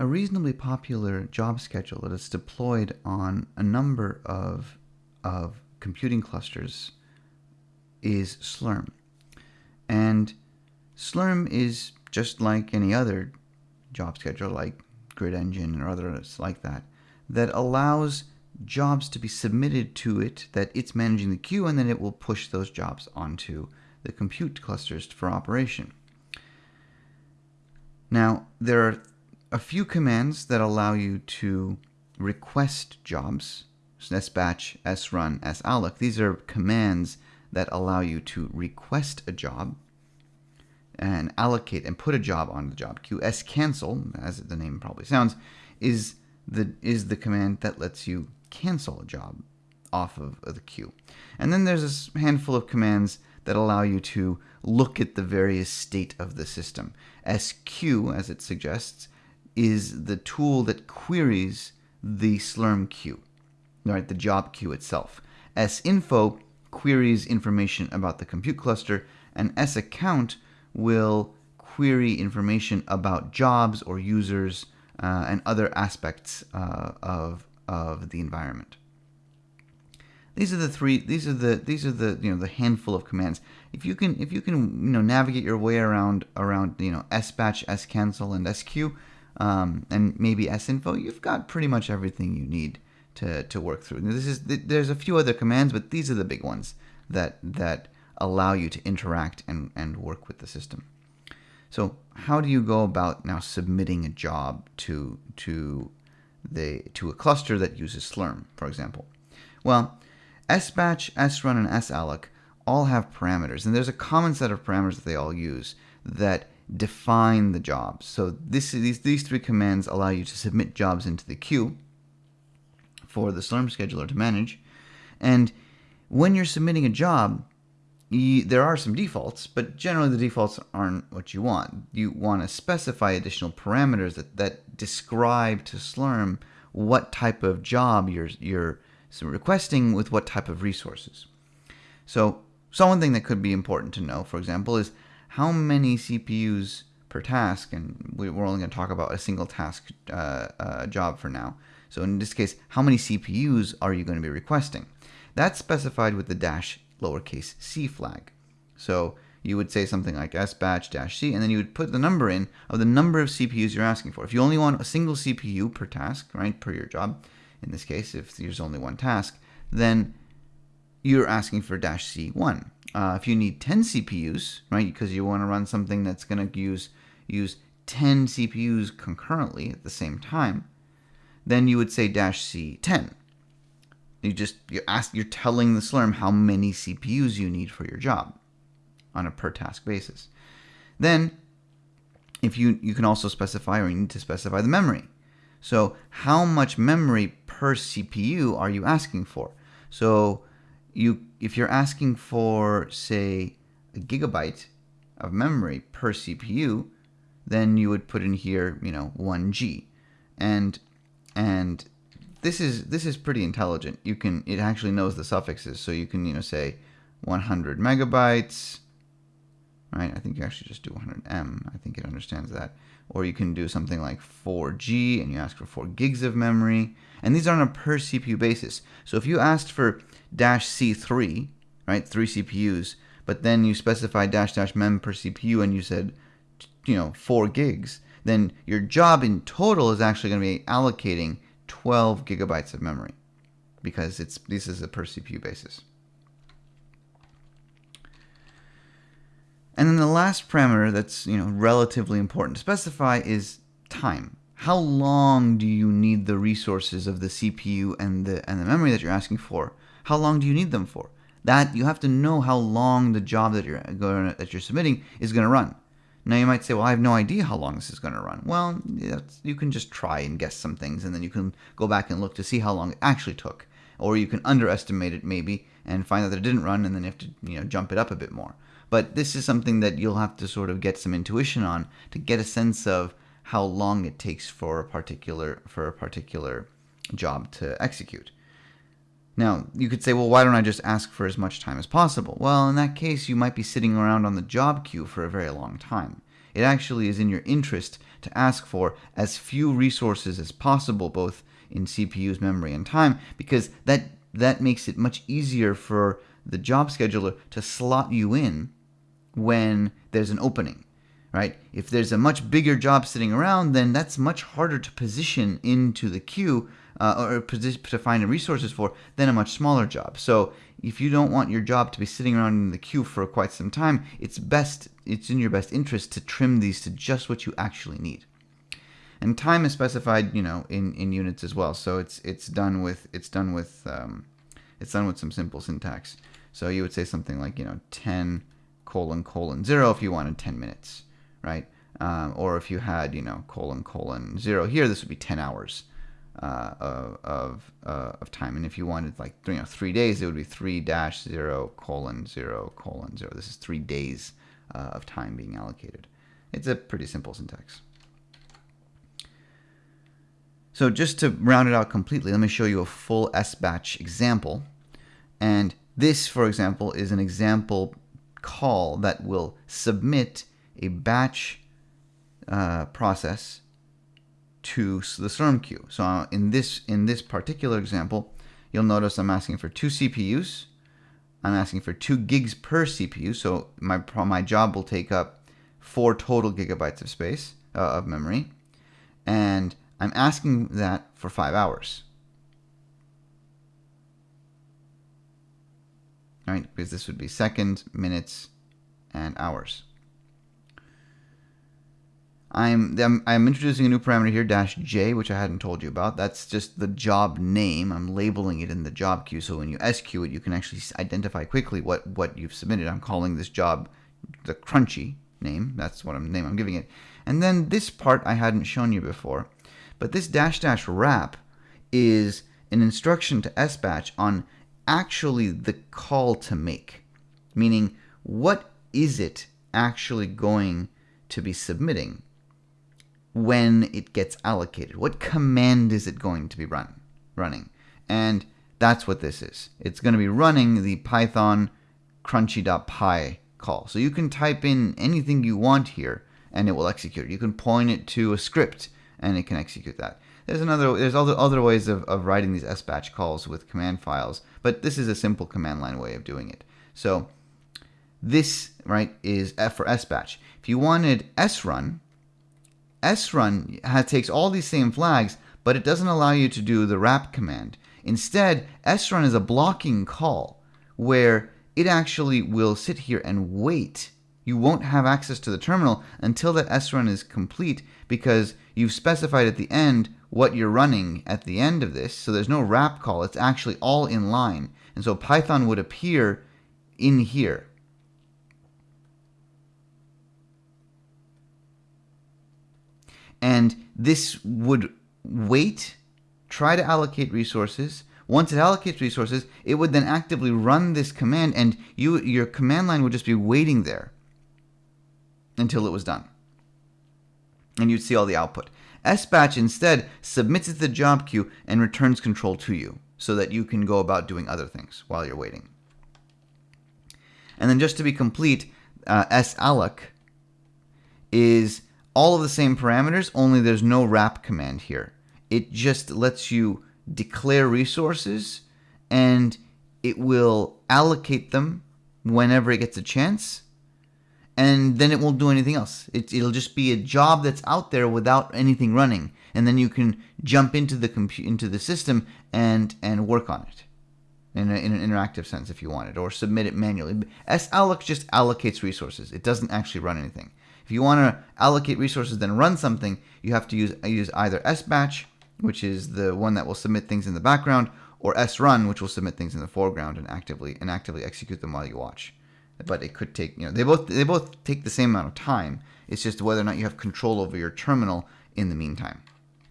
a reasonably popular job schedule that is deployed on a number of, of computing clusters is Slurm. And Slurm is just like any other job schedule, like Grid Engine or others like that, that allows jobs to be submitted to it that it's managing the queue, and then it will push those jobs onto the compute clusters for operation. Now, there are a few commands that allow you to request jobs, sbatch, srun, salloc. These are commands that allow you to request a job and allocate and put a job on the job queue. scancel, as the name probably sounds, is the is the command that lets you cancel a job off of, of the queue. And then there's a handful of commands that allow you to look at the various state of the system. squeue, as it suggests, is the tool that queries the Slurm queue, right, the job queue itself. sinfo queries information about the compute cluster, and saccount will query information about jobs or users uh, and other aspects uh, of, of the environment. These are the three. These are the these are the you know the handful of commands. If you can if you can you know navigate your way around around you know sbatch, scancel, and squeue, um, and maybe sinfo, you've got pretty much everything you need to to work through. This is there's a few other commands, but these are the big ones that that allow you to interact and and work with the system. So how do you go about now submitting a job to to the to a cluster that uses Slurm, for example? Well, sbatch, srun, and salloc all have parameters, and there's a common set of parameters that they all use that define the jobs. So this these these three commands allow you to submit jobs into the queue for the Slurm scheduler to manage, and when you're submitting a job, you, there are some defaults, but generally the defaults aren't what you want. You want to specify additional parameters that, that describe to Slurm what type of job you're, you're requesting with what type of resources. So, so one thing that could be important to know, for example, is how many CPUs per task, and we're only going to talk about a single task uh, uh, job for now. So in this case, how many CPUs are you going to be requesting? That's specified with the dash lowercase c flag. So you would say something like sbatch dash c, and then you would put the number in of the number of CPUs you're asking for. If you only want a single CPU per task, right, per your job, in this case, if there's only one task, then you're asking for dash C1. Uh, if you need 10 CPUs, right, because you want to run something that's going to use use 10 CPUs concurrently at the same time, then you would say dash C10. You just you ask you're telling the Slurm how many CPUs you need for your job on a per task basis. Then if you you can also specify or you need to specify the memory. So how much memory per CPU are you asking for? So you if you're asking for say a gigabyte of memory per CPU, then you would put in here, you know, 1G. And and this is this is pretty intelligent. You can it actually knows the suffixes, so you can you know say 100 megabytes, right? I think you actually just do 100M. I think it understands that. Or you can do something like 4G and you ask for 4 gigs of memory. And these are on a per CPU basis. So if you asked for dash C3, right, three CPUs, but then you specify dash dash mem per CPU and you said, you know, 4 gigs, then your job in total is actually going to be allocating 12 gigabytes of memory because it's this is a per CPU basis. And then the last parameter that's you know relatively important to specify is time. How long do you need the resources of the CPU and the and the memory that you're asking for? How long do you need them for? That you have to know how long the job that you're going that you're submitting is going to run. Now you might say, well, I have no idea how long this is going to run. Well, you can just try and guess some things, and then you can go back and look to see how long it actually took, or you can underestimate it maybe and find out that it didn't run, and then you have to you know jump it up a bit more. But this is something that you'll have to sort of get some intuition on to get a sense of how long it takes for a particular for a particular job to execute. Now, you could say, well, why don't I just ask for as much time as possible? Well, in that case, you might be sitting around on the job queue for a very long time. It actually is in your interest to ask for as few resources as possible, both in CPU's memory and time, because that that makes it much easier for the job scheduler to slot you in when there's an opening right? If there's a much bigger job sitting around, then that's much harder to position into the queue uh, or position to find resources for than a much smaller job. So if you don't want your job to be sitting around in the queue for quite some time, it's best it's in your best interest to trim these to just what you actually need. And time is specified, you know, in, in units as well. So it's it's done with it's done with um, it's done with some simple syntax. So you would say something like you know 10 colon colon zero if you wanted 10 minutes right? Um, or if you had, you know, colon, colon, zero here, this would be 10 hours uh, of, uh, of, time. And if you wanted like, you know, three days, it would be 3 dash 0, colon, 0, colon, 0. This is three days uh, of time being allocated. It's a pretty simple syntax. So just to round it out completely, let me show you a full SBatch example. And this, for example, is an example call that will submit a batch uh, process to the Slurm queue. So uh, in this in this particular example, you'll notice I'm asking for two CPUs. I'm asking for two gigs per CPU. So my my job will take up four total gigabytes of space uh, of memory, and I'm asking that for five hours. All right, because this would be seconds, minutes, and hours. I'm, I'm, I'm introducing a new parameter here, dash J, which I hadn't told you about. That's just the job name. I'm labeling it in the job queue, so when you squeue it, you can actually identify quickly what, what you've submitted. I'm calling this job the crunchy name. That's what I'm name I'm giving it. And then this part I hadn't shown you before, but this dash dash wrap is an instruction to SBatch on actually the call to make, meaning what is it actually going to be submitting when it gets allocated. What command is it going to be run running? And that's what this is. It's going to be running the Python crunchy.py call. So you can type in anything you want here and it will execute. You can point it to a script and it can execute that. There's another there's other other ways of, of writing these SBatch calls with command files, but this is a simple command line way of doing it. So this right is F for SBatch. If you wanted srun, srun takes all these same flags, but it doesn't allow you to do the wrap command. Instead, srun is a blocking call where it actually will sit here and wait. You won't have access to the terminal until that srun is complete because you've specified at the end what you're running at the end of this. So there's no wrap call. It's actually all in line. And so Python would appear in here. And this would wait, try to allocate resources. Once it allocates resources, it would then actively run this command, and you your command line would just be waiting there until it was done. And you'd see all the output. SBatch instead submits it to the job queue and returns control to you so that you can go about doing other things while you're waiting. And then just to be complete, uh, salloc is all of the same parameters, only there's no wrap command here. It just lets you declare resources and it will allocate them whenever it gets a chance and then it won't do anything else. It, will just be a job that's out there without anything running, and then you can jump into the into the system and and work on it in, a, in an interactive sense if you want it, or submit it manually. S salloc just allocates resources. It doesn't actually run anything. If you want to allocate resources then run something, you have to use, use either sbatch, which is the one that will submit things in the background, or srun, which will submit things in the foreground and actively and actively execute them while you watch. But it could take, you know, they both they both take the same amount of time. It's just whether or not you have control over your terminal in the meantime.